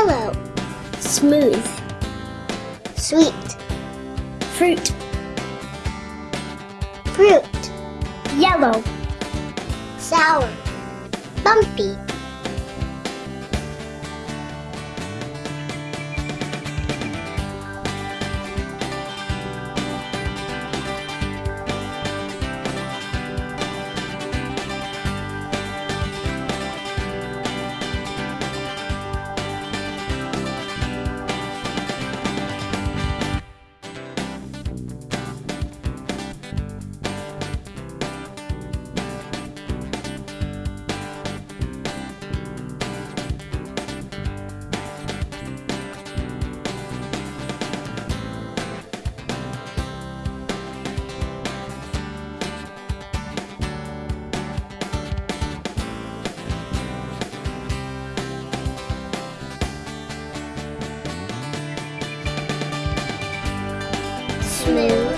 Smooth. Sweet. Fruit. Fruit. Yellow. Sour. Bumpy. smooth.